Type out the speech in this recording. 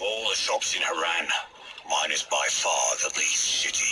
All the shops in Haran, mine is by far the least shitty.